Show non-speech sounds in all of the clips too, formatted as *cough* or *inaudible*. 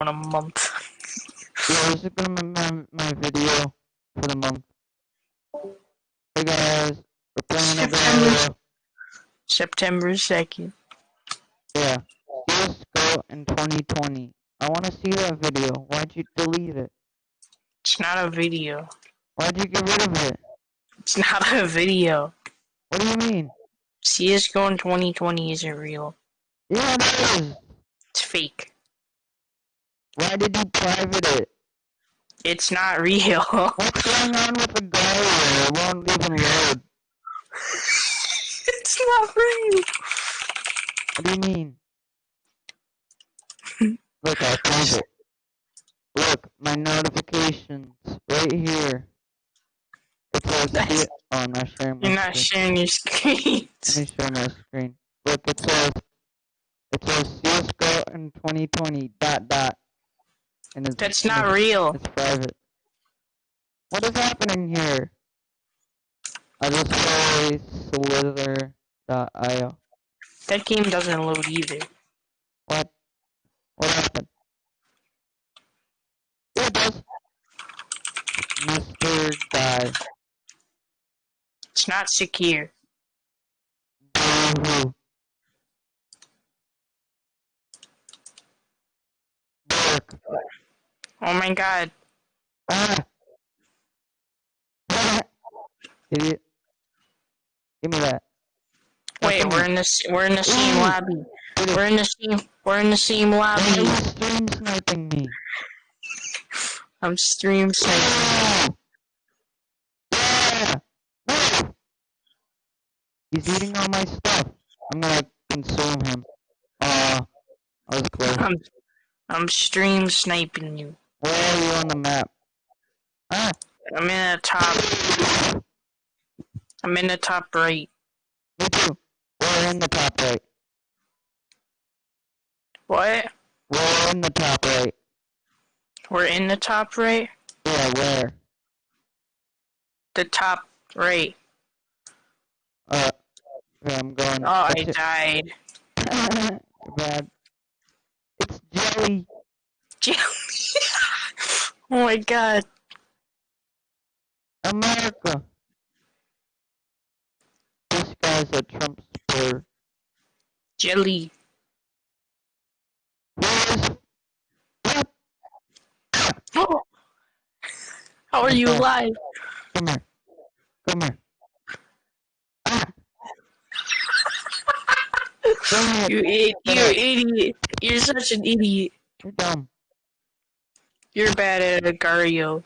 in a month. Yeah, this is gonna be my, my video for the month. Hey guys, we're playing a September. video. September 2nd. Yeah. CSGO in 2020. I wanna see that video. Why'd you delete it? It's not a video. Why'd you get rid of it? It's not a video. What do you mean? CSGO in 2020 isn't real. Yeah, it is. It's fake. Why did you private it? It's not real. What's going on with the gallery? It won't even load. it's not real. What do you mean? Look, I prove it. Look, my notifications right here. It says That's- C- I'm not sharing my You're not screen. sharing your screens. Let me share my screen. Look, it says it says CS:GO in 2020 dot dot. And it's That's not it's- real. It's private. What is happening here? I just play Slither.io. That game doesn't load either. What? What happened? Yeah, it does. Mr. Guy. It's not secure. Boo-hoo. Oh my god. *laughs* Ah! Idiot. Give me that. Wait, we're in the we're in the same Ooh. lobby. We're in the same we're in the same lobby. you stream sniping me? I'm stream sniping. Yeah! No! He's eating all my stuff. I'm gonna consume him. Uh, I was close. I'm I'm stream sniping you. Where are you on the map? Ah! I'm in the top. I'm in the top right. Me too. We're in the top right. What? We're in the top right. We're in the top right. Yeah, where? The top right. Uh, I'm going. Oh, I it. died. *laughs* Bad. It's jelly. *laughs* oh my god. America. This guy's a Trump supporter. Jelly. Where's Oh. How are you alive? Come here. Come here. *laughs* Come here. You, I- you idiot. You're such an idiot. You're dumb. You're bad at Agar.io.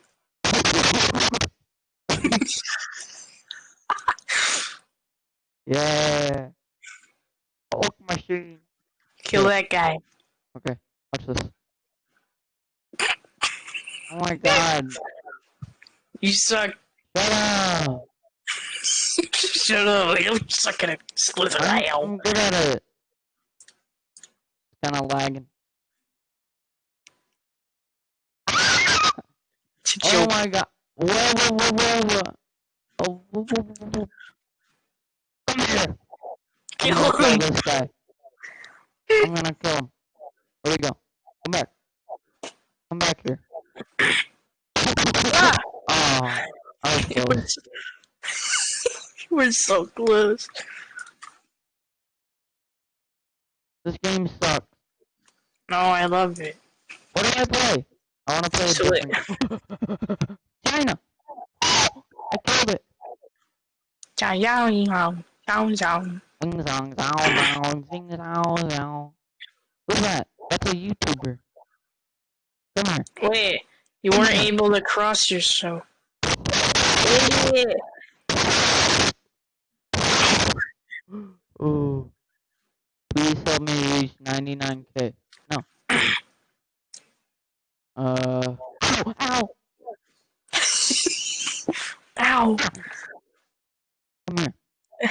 yeah. Hulk machine. Kill that guy. Okay, watch this. Oh my god. You suck. Shut up. Shut up. You suck at a slither I'm. I'm good at it. It's kind of lagging. It's a Oh joke. my god. Whoa, whoa, whoa, whoa, whoa. Oh, whoa, whoa, whoa, whoa. Come here. I'm Kill gonna kill him. this guy. I'm gonna kill him. Where'd he go? Come back. Come back here. Ah, Oh, I was close. *laughs* We're so close. This game sucks. No, I love it. What do I play? I want to play so a different. *laughs* China. I killed it. Chao yao yao yao yao. Sing song, song, song, sing song, song. Who's that? That's a YouTuber. Come here. Wait, you weren't able to cross yourself. Ooh. Please help me reach 99k. No. Uh. Ow! Ow! Ow. Come here.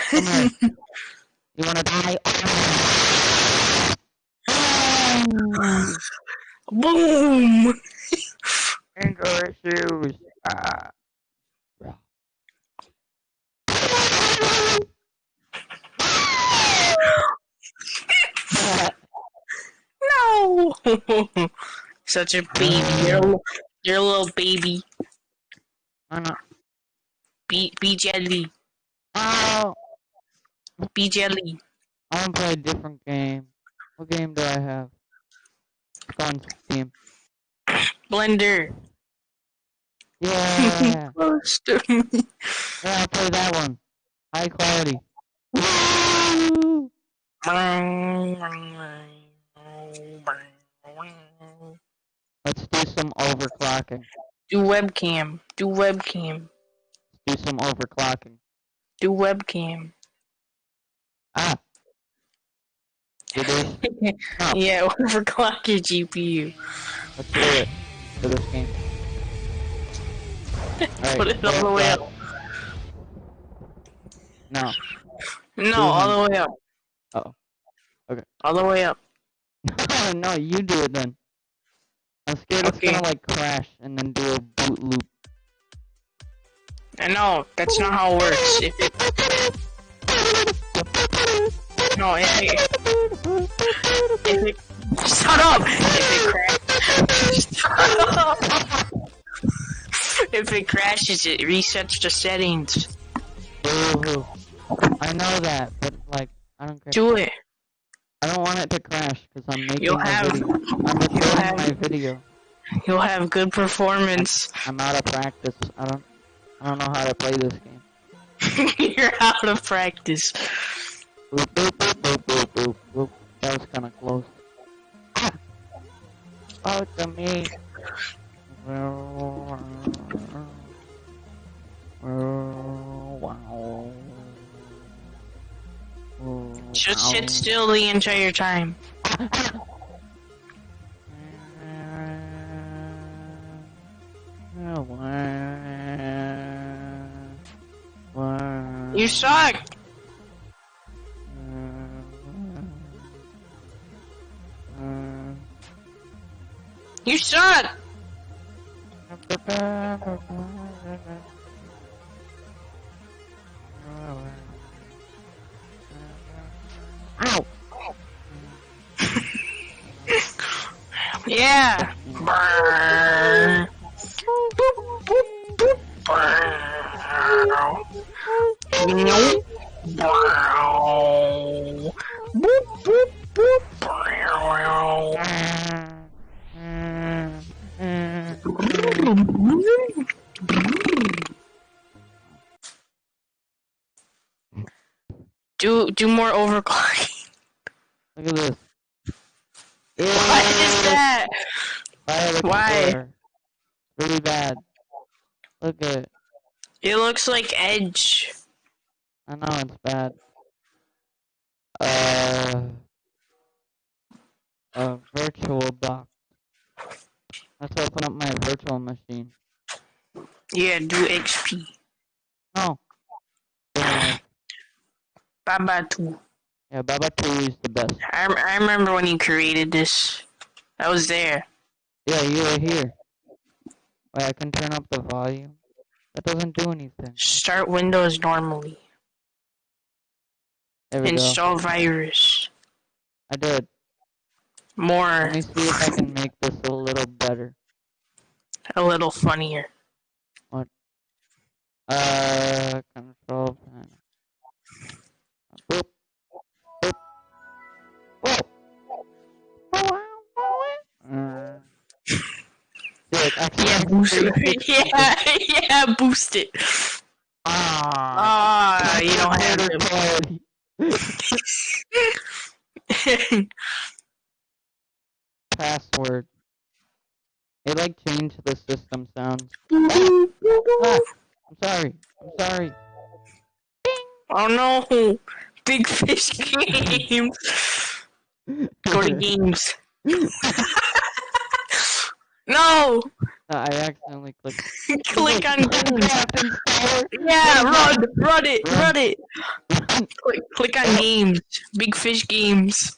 Come here. *laughs* You wanna die? Ah. Boom. Anger issues. Ah. *laughs* No. *laughs* Such a baby. You're a, little- you're a little baby. I'm not. Be be jelly. Oh! Be jelly. I want to play a different game. What game do I have? Fun game. Blender. Yeah! *laughs* Close to me. yeah, I'll play that one. High quality. *laughs* Woo! Let's do some overclocking. Do webcam. Do webcam. Let's do some overclocking. Do webcam. Ah! Do this. Oh. yeah, overclock your GPU. Let's do it for this game. Alright, *laughs* Put it all the way up. No. No, all the way up. Uh-oh. Okay. All the way up. *laughs* no, you do it then. I'm scared it's gonna like crash and then do a boot loop. I know, that's not how it works. If it, no, if it, if it, shut up! If it crashes, shut up! If it crashes, it resets the settings. Boo. I know that, but like, I don't care. Do it. I don't want it to crash because I'm making You'll a have, video. I'm *laughs* recording have- my video. you'll have good performance. I'm out of practice. I don't. I don't know how to play this game. *laughs* You're out of practice. Boop, boop, boop, boop, boop, boop, boop. That was kind of close. Ah! Oh, to me. Wow. Just sit still the entire time. You suck! You suck! Yeah! What is that? Why? controller. Really bad. Look at it. It looks like Edge. I know it's bad. Uh, a virtual box. Let's open up my virtual machine. Yeah, do XP. No. Uh, Baba 2. Yeah, Baba 2 is the best. I, I remember when you created this. I was there. Yeah, you were here. Wait, I can turn up the volume. That doesn't do anything. Start Windows normally. We go. Install virus. I did. More, Let me see if I can make this a little better. a little funnier. What? Uh, boost it. *laughs* yeah, yeah, boost it. Ah. Ah, you don't have better to. quality. *laughs* Password. It like changed the system sound. *laughs* Ah, I'm sorry. I'm sorry. oh no. Big Fish Games. Go to games. no! Uh, I accidentally clicked. Click on games. Minecraft installer. Yeah, run, run it, Run. run it. Click, click on games. Big Fish Games.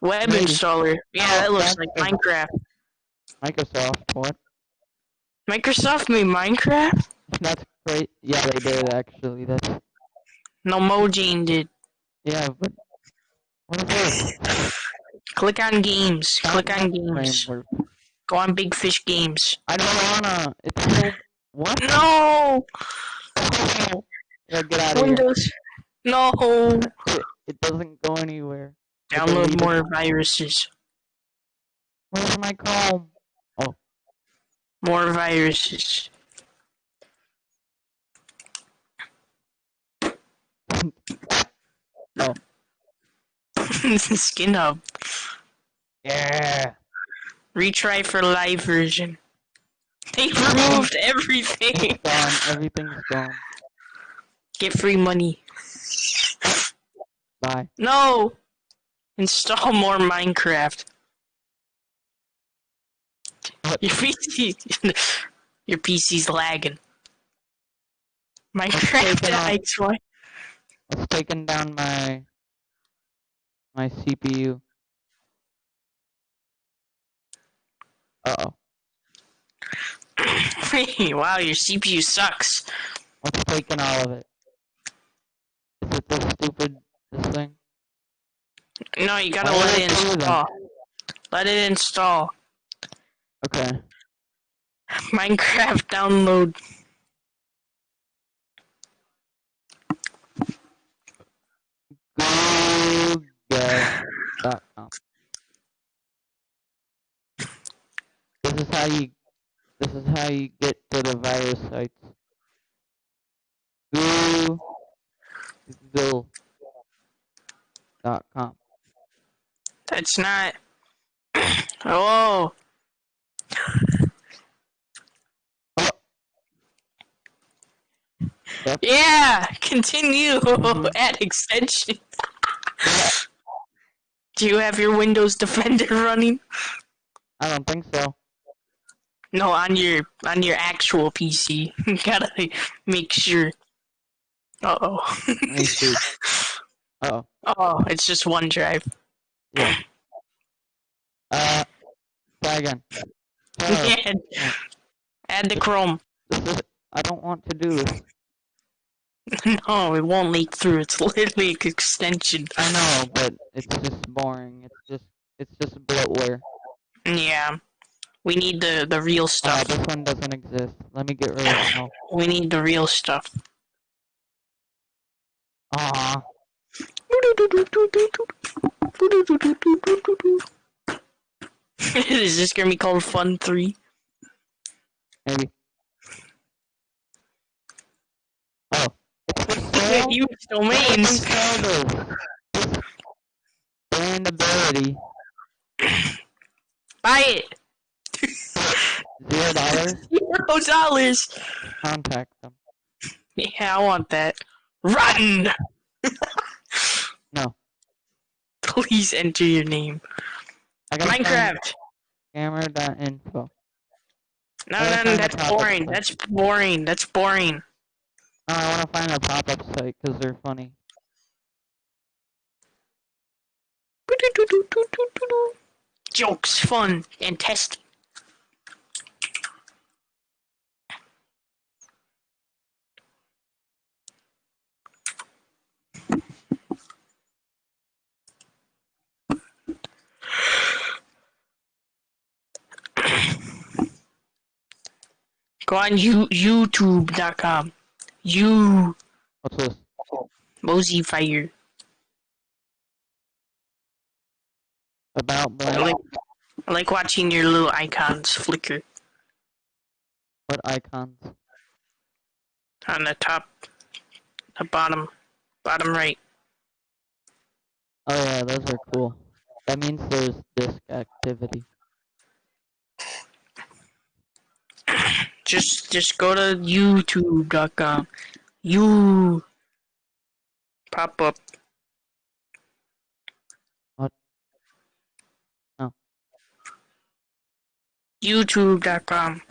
Web Maybe. installer. Yeah, Oh, that looks like. Minecraft. Microsoft. What? Microsoft made Minecraft? That's great. Yeah, they did actually. That's No, Mojang did. yeah, but what is this? Click on games. Click on games. Framework. Go on Big Fish Games. I don't wanna. It's so. What? No! Oh, yeah, get out of here. No! It, doesn't go anywhere. Download more viruses. Where's my comb? Oh. More viruses. No, *laughs* Oh. *laughs* Skin Hub. Yeah. Retry for live version. *laughs* They removed everything. It's gone. Everything's gone. Get free money. Bye. No! Install more Minecraft. What? Your *laughs* PC, your PC's lagging. Minecraft taken off. XY. It's taking down my my CPU. Uh oh. *laughs* wow, your CPU sucks. What's taking all of it? Is it this stupid this thing? No, you gotta Why let it it do that? install. Let it install. Okay. Minecraft download. Google.com. This is how you this is how you get to the virus sites. Google.com. That's not. oh. Yeah, continue. Mhm. Add extension. Do you have your Windows Defender running? I don't think so. No, on your on your actual PC. Gotta make sure. Uh oh. Let me see. Uh oh. oh, it's just OneDrive. Yeah. Uh try again. *laughs* Try. Add, add the Chrome. *laughs* I don't want to do this. *laughs* No, it won't leak through. It's literally an extension. I know, but it's just boring. It's just it's just bloatware. Yeah. We need the the real Oh, stuff. this one doesn't exist. Let me get rid of it now. We need the real stuff. Aw. Is this gonna be called Fun 3? Maybe. Oh. It's for sale? Use Let domains. sell this. This brand ability. Buy it. Zero dollars. *laughs* Zero dollars. Contact them. Yeah, I want that. Run! *laughs* No. Please enter your name. I gotta Minecraft. Scammer.info. No, gotta no, no, that's boring. site. That's boring. That's boring. Oh, I wanna find a pop-up site because they're funny. Jokes, fun, and testing. Go on you, YouTube.com. You What's this? Mosey Fire. About I like, I like watching your little icons flicker What icons? on the top, the bottom, bottom right. Oh yeah, those are cool. That means there's disk activity. Just, just go to YouTube.com. You pop up. What? Oh. YouTube.com.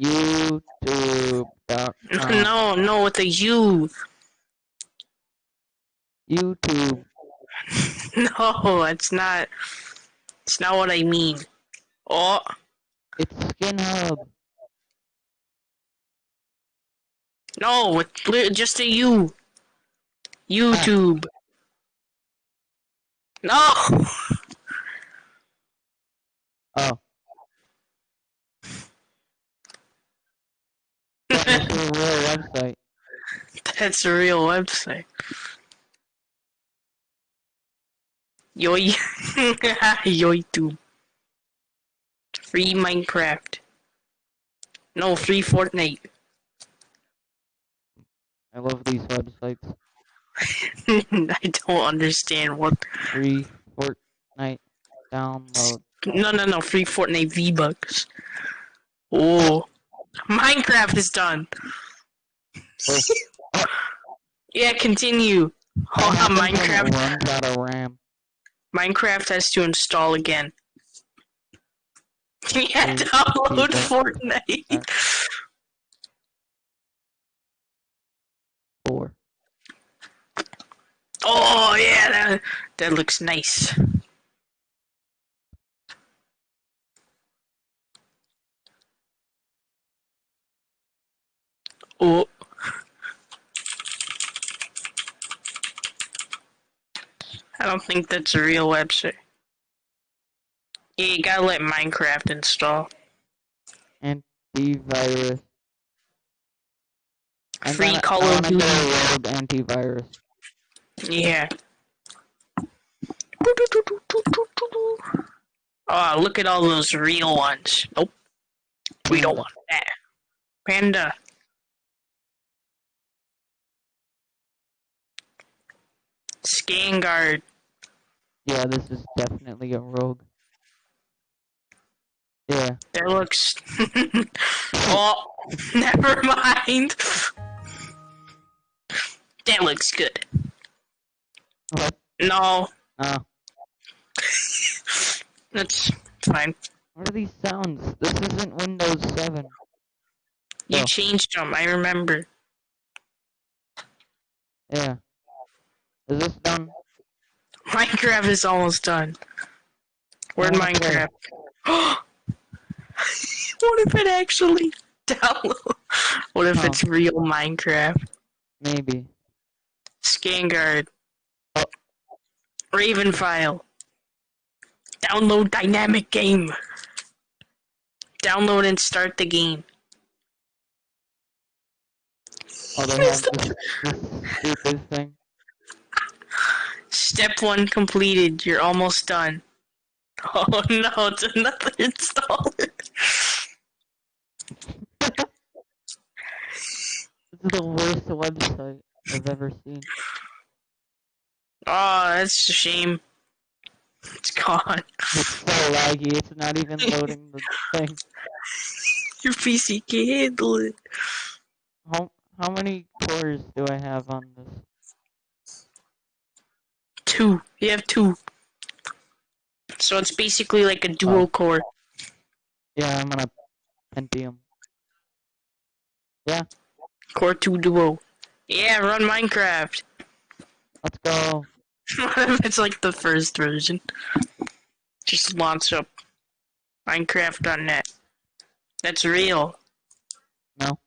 YouTube.com. No, no, with a U. YouTube. *laughs* No, it's not. It's not what I mean. Oh, It's Skin Hub. no, li- just a U. YouTube. No! Oh. *laughs* That's a real website. That's a real website. Yoy. *laughs* Yoy Free Minecraft. No, free Fortnite. *laughs* I love these websites. I don't understand what. Free Fortnite download. No, no, no. Free Fortnite V-Bucks. Oh. Minecraft is done. Oh. *laughs* yeah, continue. Hold on, What *laughs* happens when it Minecraft. runs out of RAM. Minecraft has to install again. Yeah, download. Fortnite. Four. Oh yeah, that that looks nice. Oh. I don't think that's a real website. Yeah, you gotta let Minecraft install. Antivirus. I'm Free gonna- Call of Duty. antivirus. Yeah. Oh, look at all those real ones. Nope. We don't want that. Panda. Scanguard. Yeah, this is definitely a rogue. Yeah. That looks. *laughs* oh, never mind. That looks good. What? No, Oh. *laughs* that's fine. What are these sounds? This isn't Windows 7. You Oh. changed them, I remember. Yeah. Is this done? Minecraft is almost done. Where'd. Minecraft? *gasps* *gasps* *laughs* what if it actually download? *laughs* What if Huh. it's real Minecraft? Maybe. Scanguard. Oh. Raven file. Download dynamic game. Download and start the game. Oh, they have this, this stupid thing. Step one completed. You're almost done. *laughs* Oh no, it's another installer. This is the worst website I've ever seen. Oh, that's a shame. It's gone. It's so laggy, it's not even loading the thing. *laughs* Your PC can't handle it. How, how many cores do I have on this? Two. You have two. So it's basically like a dual Oh. core. Yeah, I'm on a Pentium. Core 2 duo. Yeah, run Minecraft. Let's go. what *laughs* if it's like the first version? Just launch up Minecraft.net. That's real. No.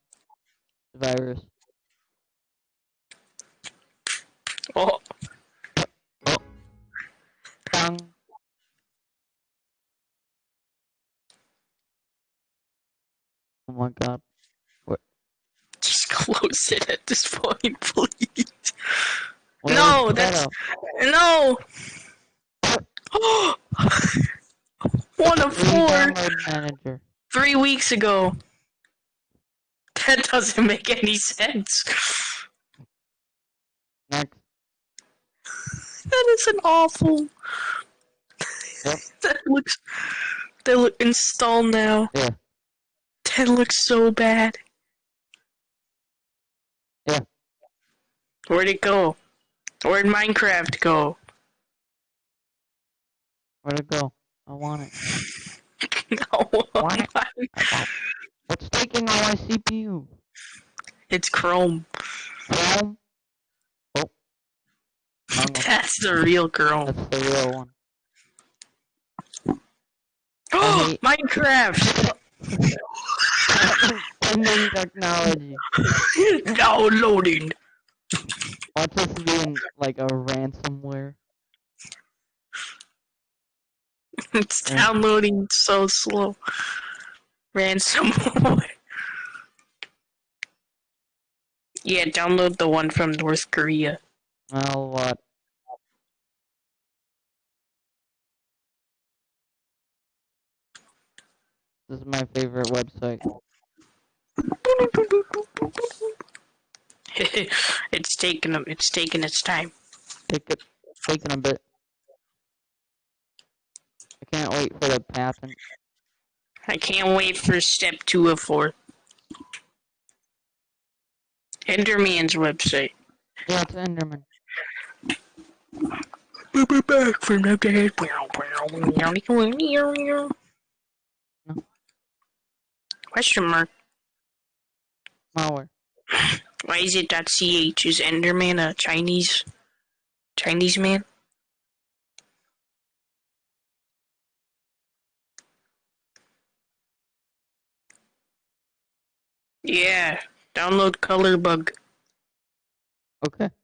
Virus. Oh. oh, Bang. Oh my god. Close it at this point, *laughs* please. No, that's- No! *gasps* One of four manager. three weeks ago. That doesn't make any sense. Next. That is an awful. Yep. *laughs* that looks. They look install now. Yeah. That looks so bad. Yeah. Where'd it go? Where'd Minecraft go? Where'd it go? I want it. *laughs* no. What? What's taking all my CPU? It's Chrome. Chrome? Oh. That's the real Chrome. That's the real one. *gasps* Oh, Minecraft! *laughs* Ending technology. *laughs* Downloading. Watch to be in like a ransomware. *laughs* It's downloading so slow. Ransomware. *laughs* Yeah, download the one from North Korea. Well, what? This is my favorite website. *laughs* *laughs* it's taking them. It's taking its time. Take it, taking a bit. I can't wait for the patent. I can't wait for step two of four. Enderman's website. Yeah, it's Enderman. We'll be back from the dead. Question mark. Malware. Why is it .ch? Is Enderman a Chinese Chinese man? Yeah, download color bug. Okay. *laughs*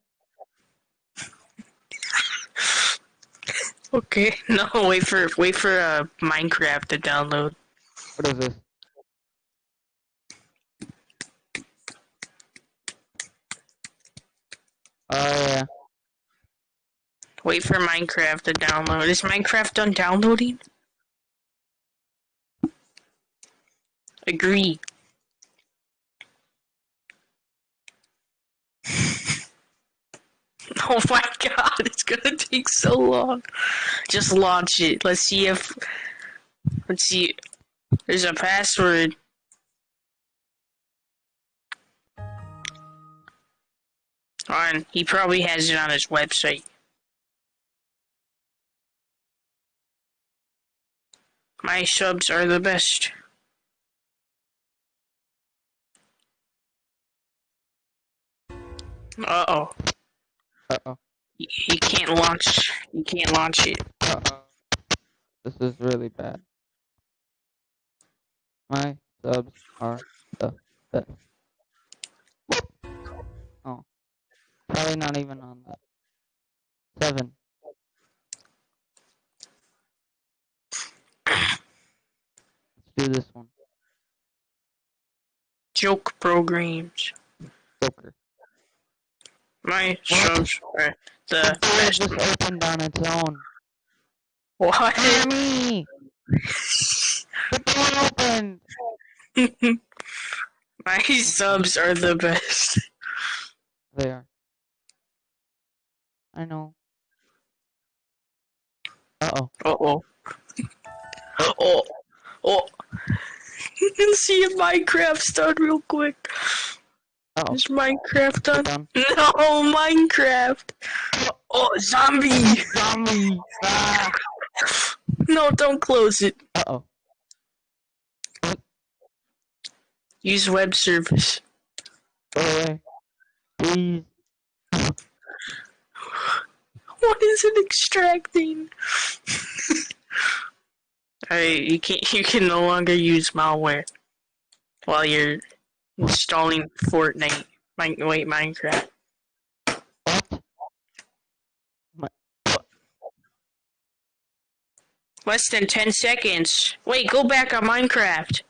Okay, *laughs* no, wait for wait for uh, Minecraft to download. What is this? Oh yeah. Wait for Minecraft to download. Is Minecraft done downloading? Agree. *laughs* oh my god, it's gonna take so long. Just launch it. Let's see if. Let's see. There's a password. On, he probably has it on his website. My subs are the best. Uh oh. Uh oh. He, he can't launch. He can't launch it. Uh oh. This is really bad. My subs are the best. Probably not even on that. Seven. Let's do this one. Joke programs. Joker. My subs are the best. just opened on its own. What? Mommy! *laughs* The door opened! *laughs* My subs are the best. They are. I know. Uh oh. Uh oh. Oh. Oh. Let's see if Minecraft's done real quick. Uh oh. Is Minecraft done? Done. No, Minecraft. Oh, zombie. Zombie! Ah! No, don't close it. Uh oh. Use web service. Go away. Please. What is it extracting? *laughs* Alright, you can't. You can no longer use malware while you're installing Fortnite. Min- wait, Minecraft. What? Less than ten seconds. Wait, go back on Minecraft.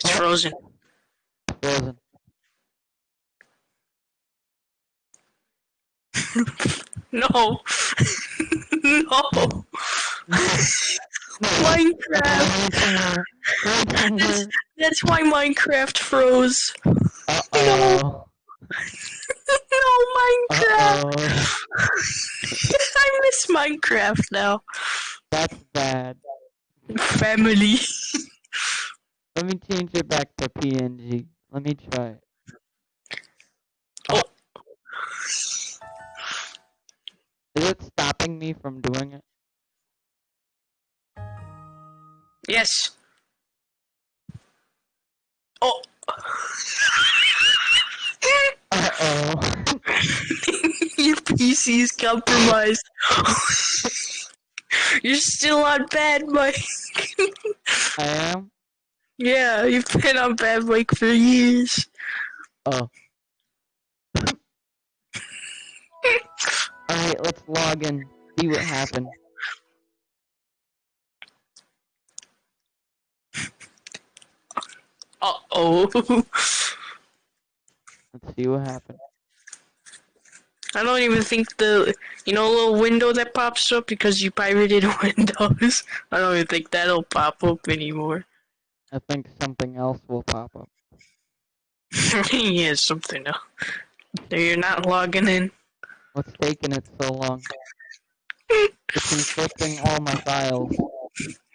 It's frozen. Frozen. *laughs* No. *laughs* no. Minecraft. Minecraft. That's why Minecraft froze. Uh oh. *laughs* no, Minecraft. Uh oh. I miss Minecraft now. That's bad. Family. Let me change it back to PNG. Let me try it. Oh. Is it stopping me from doing it? Yes. Oh. Uh oh. *laughs* Your PC is compromised. You're still on bad mic. I am? yeah, you've been on bad mic for years. Oh. *laughs* Alright, let's log in. See what happened. Uh-oh. let's see what happened. I don't even think the, you know, little window that pops up because you pirated *laughs* Windows. I don't even think that'll pop up anymore. I think something else will pop up. *laughs* yeah, something else. So you're not logging in. What's taking it so long? It's encrypting all my files.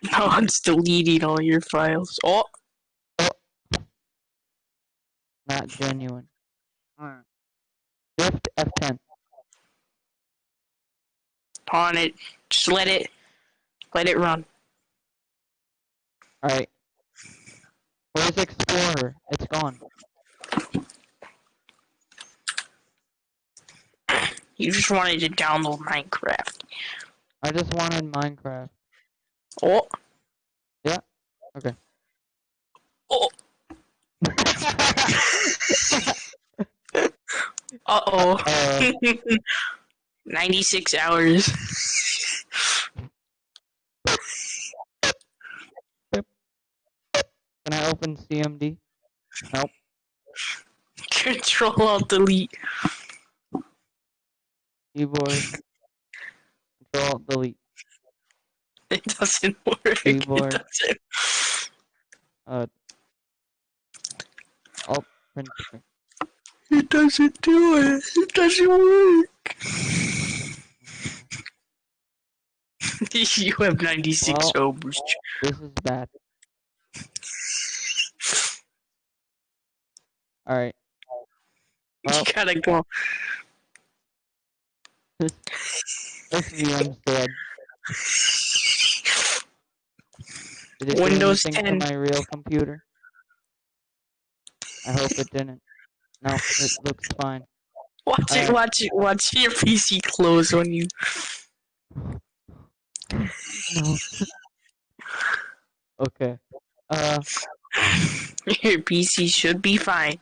No, it's deleting all your files. Oh, Not genuine. Shift F10. on it. Just let it, let it run. Alright. Where's Explorer? It's gone. You just wanted to download Minecraft. I just wanted Minecraft. Oh, Yeah, okay. oh. Uh oh. Uh, 96 hours. can I open CMD? Nope. *laughs* Control Alt Delete. Keyboard. Control Delete. It doesn't work. *laughs* Keyboard. It doesn't. Uh. Alt print. It doesn't do it. It doesn't work. *laughs* you have 96 Well- hours. This is bad. *laughs* Alright. Well, You gotta go. This, this VM's dead. Did it Windows anything 10. to my real computer? I hope it didn't. No, it looks fine. Watch it, watch it, watch your PC close on you. No. okay. Uh. *laughs* Your PC should be fine.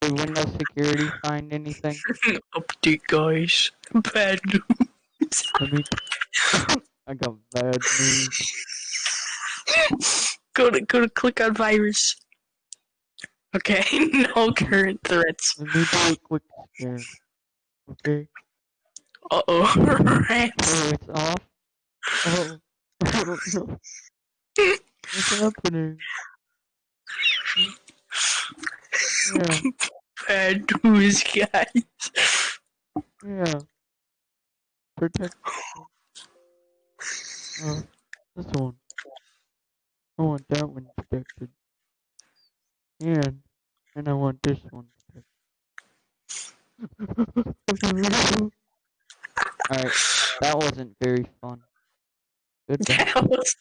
Did Windows Security find anything? *laughs* Update, guys. Bad news. Me. *laughs* I got bad news. *laughs* go to go to click on virus. Okay, no current threats. Let me do a quick scan. Okay. Uh oh. Oh, it's off. Oh. What's happening? Yeah. Bad news, guys. Yeah. Protect. Oh, this one. I want that one protected. And, and I want this one protected. *laughs* Alright, that wasn't very fun. Goodbye. That was